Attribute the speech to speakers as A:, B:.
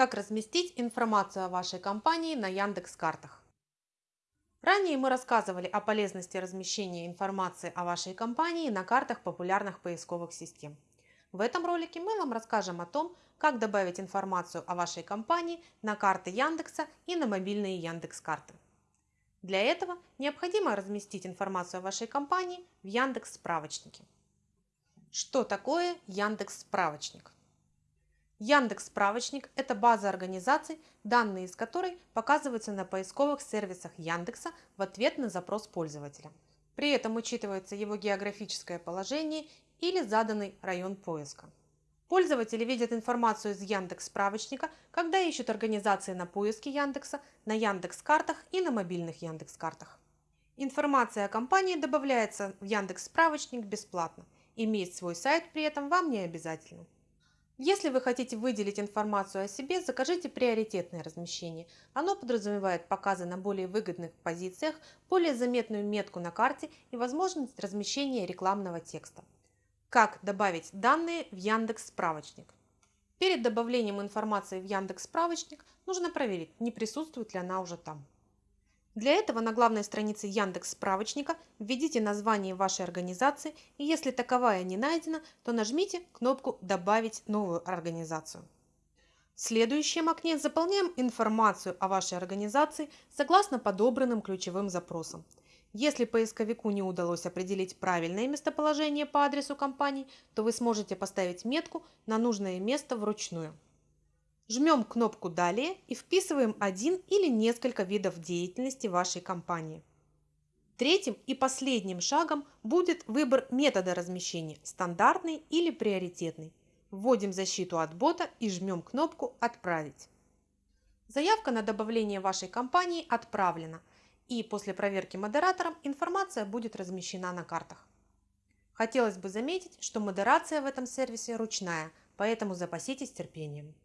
A: Как разместить информацию о вашей компании на Яндекс.Картах? Ранее мы рассказывали о полезности размещения информации о вашей компании на картах популярных поисковых систем. В этом ролике мы вам расскажем о том, как добавить информацию о вашей компании на карты Яндекса и на мобильные Яндекс.Карты. Для этого необходимо разместить информацию о вашей компании в Яндекс справочнике. Что такое Яндекс справочник? Яндекс Справочник – это база организаций, данные из которой показываются на поисковых сервисах Яндекса в ответ на запрос пользователя. При этом учитывается его географическое положение или заданный район поиска. Пользователи видят информацию из Яндекс Справочника, когда ищут организации на поиске Яндекса, на Яндекс Картах и на мобильных Яндекс Картах. Информация о компании добавляется в Яндекс Справочник бесплатно. Иметь свой сайт при этом вам не обязательно. Если вы хотите выделить информацию о себе, закажите приоритетное размещение. Оно подразумевает показы на более выгодных позициях, более заметную метку на карте и возможность размещения рекламного текста. Как добавить данные в Яндекс справочник? Перед добавлением информации в Яндекс справочник нужно проверить, не присутствует ли она уже там. Для этого на главной странице Яндекс справочника введите название вашей организации и если таковая не найдена, то нажмите кнопку «Добавить новую организацию». В следующем окне заполняем информацию о вашей организации согласно подобранным ключевым запросам. Если поисковику не удалось определить правильное местоположение по адресу компании, то вы сможете поставить метку на нужное место вручную. Жмем кнопку «Далее» и вписываем один или несколько видов деятельности вашей компании. Третьим и последним шагом будет выбор метода размещения – стандартный или приоритетный. Вводим защиту от бота и жмем кнопку «Отправить». Заявка на добавление вашей компании отправлена, и после проверки модератором информация будет размещена на картах. Хотелось бы заметить, что модерация в этом сервисе ручная, поэтому запаситесь терпением.